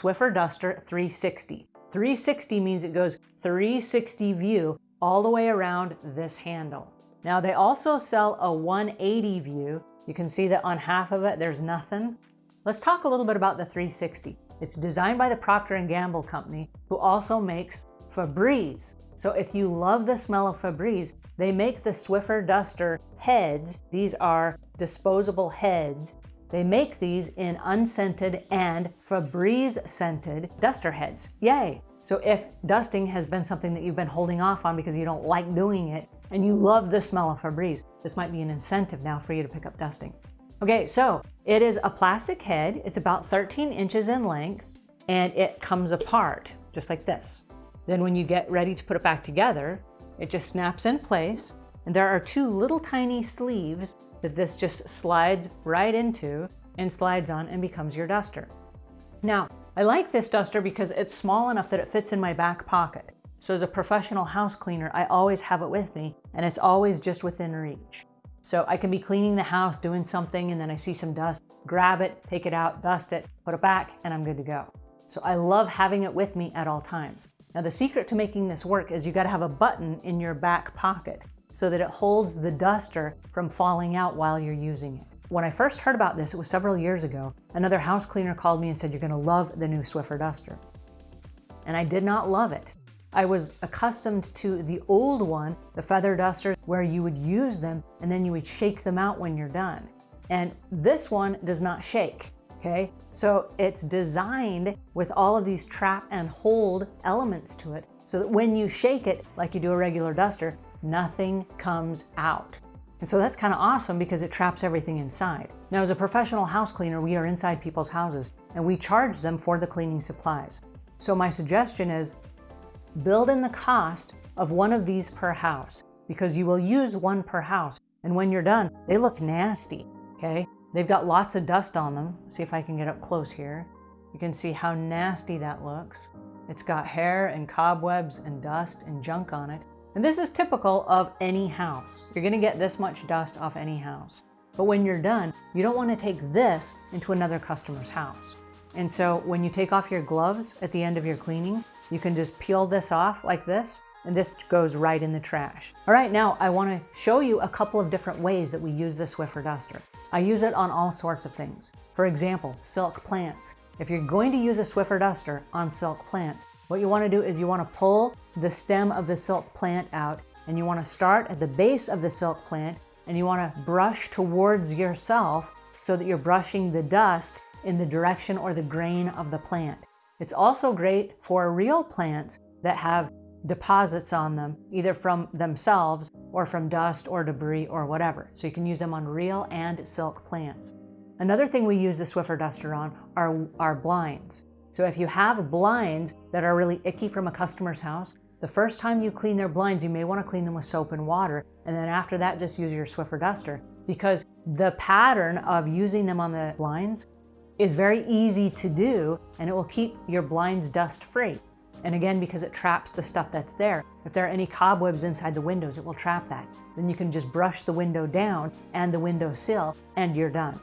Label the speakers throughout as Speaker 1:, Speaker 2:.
Speaker 1: Swiffer Duster 360. 360 means it goes 360 view all the way around this handle. Now they also sell a 180 view. You can see that on half of it, there's nothing. Let's talk a little bit about the 360. It's designed by the Procter & Gamble company, who also makes Febreze. So if you love the smell of Febreze, they make the Swiffer Duster heads. These are disposable heads. They make these in unscented and Febreze scented duster heads. Yay! So if dusting has been something that you've been holding off on because you don't like doing it and you love the smell of Febreze, this might be an incentive now for you to pick up dusting. Okay, so it is a plastic head. It's about 13 inches in length and it comes apart just like this. Then when you get ready to put it back together, it just snaps in place. And there are two little tiny sleeves that this just slides right into and slides on and becomes your duster. Now, I like this duster because it's small enough that it fits in my back pocket. So as a professional house cleaner, I always have it with me and it's always just within reach. So I can be cleaning the house, doing something, and then I see some dust, grab it, take it out, dust it, put it back, and I'm good to go. So I love having it with me at all times. Now the secret to making this work is you gotta have a button in your back pocket so that it holds the duster from falling out while you're using it. When I first heard about this, it was several years ago, another house cleaner called me and said, you're gonna love the new Swiffer duster. And I did not love it. I was accustomed to the old one, the feather duster, where you would use them and then you would shake them out when you're done. And this one does not shake okay? So it's designed with all of these trap and hold elements to it so that when you shake it, like you do a regular duster, nothing comes out. And so that's kind of awesome because it traps everything inside. Now, as a professional house cleaner, we are inside people's houses and we charge them for the cleaning supplies. So my suggestion is build in the cost of one of these per house because you will use one per house. And when you're done, they look nasty, okay? They've got lots of dust on them. See if I can get up close here. You can see how nasty that looks. It's got hair and cobwebs and dust and junk on it. And this is typical of any house. You're gonna get this much dust off any house. But when you're done, you don't wanna take this into another customer's house. And so when you take off your gloves at the end of your cleaning, you can just peel this off like this, and this goes right in the trash. All right, now I wanna show you a couple of different ways that we use the Swiffer duster. I use it on all sorts of things. For example, silk plants. If you're going to use a Swiffer duster on silk plants, what you want to do is you want to pull the stem of the silk plant out and you want to start at the base of the silk plant and you want to brush towards yourself so that you're brushing the dust in the direction or the grain of the plant. It's also great for real plants that have deposits on them, either from themselves or from dust or debris or whatever. So you can use them on real and silk plants. Another thing we use the Swiffer duster on are, our blinds. So if you have blinds that are really icky from a customer's house, the first time you clean their blinds, you may want to clean them with soap and water. And then after that, just use your Swiffer duster because the pattern of using them on the blinds is very easy to do and it will keep your blinds dust free. And again, because it traps the stuff that's there. If there are any cobwebs inside the windows, it will trap that. Then you can just brush the window down and the window sill and you're done.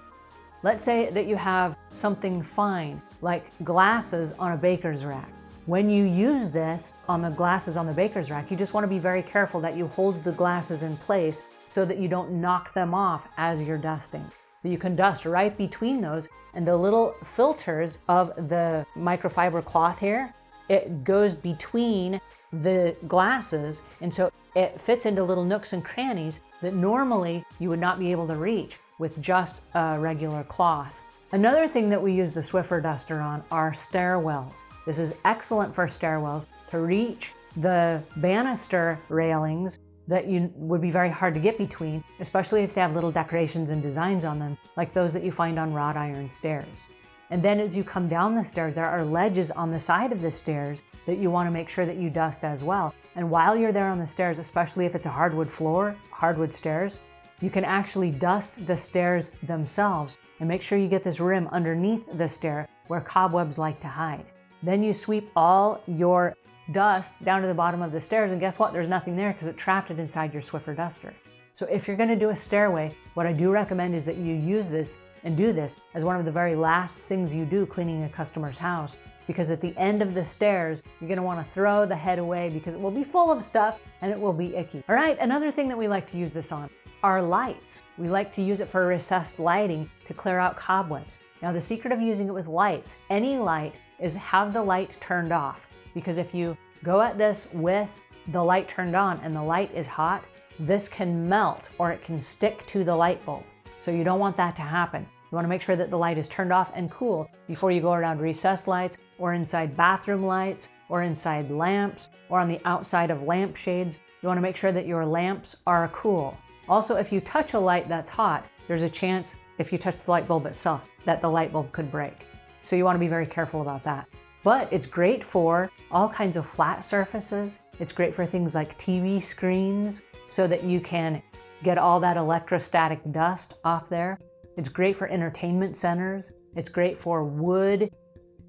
Speaker 1: Let's say that you have something fine, like glasses on a baker's rack. When you use this on the glasses on the baker's rack, you just want to be very careful that you hold the glasses in place so that you don't knock them off as you're dusting. You can dust right between those and the little filters of the microfiber cloth here it goes between the glasses and so it fits into little nooks and crannies that normally you would not be able to reach with just a regular cloth. Another thing that we use the Swiffer duster on are stairwells. This is excellent for stairwells to reach the banister railings that you would be very hard to get between, especially if they have little decorations and designs on them, like those that you find on wrought iron stairs. And then as you come down the stairs, there are ledges on the side of the stairs that you want to make sure that you dust as well. And while you're there on the stairs, especially if it's a hardwood floor, hardwood stairs, you can actually dust the stairs themselves and make sure you get this rim underneath the stair where cobwebs like to hide. Then you sweep all your dust down to the bottom of the stairs and guess what? There's nothing there because it trapped it inside your Swiffer duster. So if you're gonna do a stairway, what I do recommend is that you use this and do this as one of the very last things you do cleaning a customer's house because at the end of the stairs, you're gonna wanna throw the head away because it will be full of stuff and it will be icky. All right, another thing that we like to use this on are lights. We like to use it for recessed lighting to clear out cobwebs. Now the secret of using it with lights, any light, is have the light turned off because if you go at this with the light turned on and the light is hot, this can melt or it can stick to the light bulb. So you don't want that to happen. You want to make sure that the light is turned off and cool before you go around recessed lights or inside bathroom lights or inside lamps or on the outside of lampshades. You want to make sure that your lamps are cool. Also, if you touch a light that's hot, there's a chance if you touch the light bulb itself that the light bulb could break. So you want to be very careful about that. But it's great for all kinds of flat surfaces. It's great for things like TV screens so that you can get all that electrostatic dust off there. It's great for entertainment centers. It's great for wood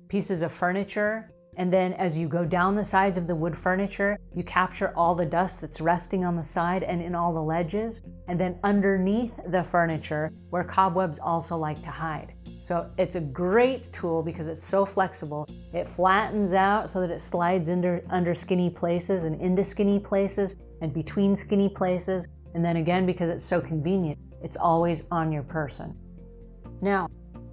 Speaker 1: pieces of furniture. And then as you go down the sides of the wood furniture, you capture all the dust that's resting on the side and in all the ledges. And then underneath the furniture, where cobwebs also like to hide. So it's a great tool because it's so flexible. It flattens out so that it slides under, under skinny places and into skinny places and between skinny places. And then again, because it's so convenient, it's always on your person. Now,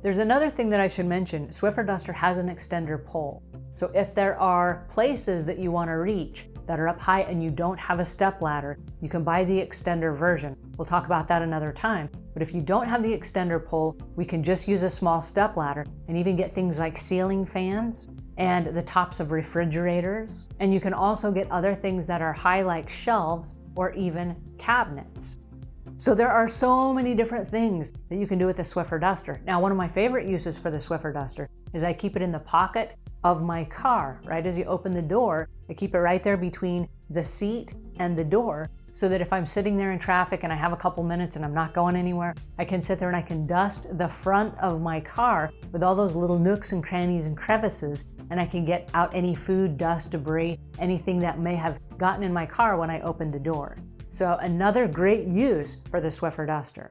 Speaker 1: there's another thing that I should mention. Swiffer Duster has an extender pole. So if there are places that you want to reach that are up high and you don't have a step ladder, you can buy the extender version. We'll talk about that another time. But if you don't have the extender pole, we can just use a small step ladder and even get things like ceiling fans and the tops of refrigerators. And you can also get other things that are high like shelves or even cabinets. So there are so many different things that you can do with the Swiffer Duster. Now, one of my favorite uses for the Swiffer Duster is I keep it in the pocket of my car, right? As you open the door, I keep it right there between the seat and the door so that if I'm sitting there in traffic and I have a couple minutes and I'm not going anywhere, I can sit there and I can dust the front of my car with all those little nooks and crannies and crevices and I can get out any food, dust, debris, anything that may have gotten in my car when I opened the door. So another great use for the Swiffer duster.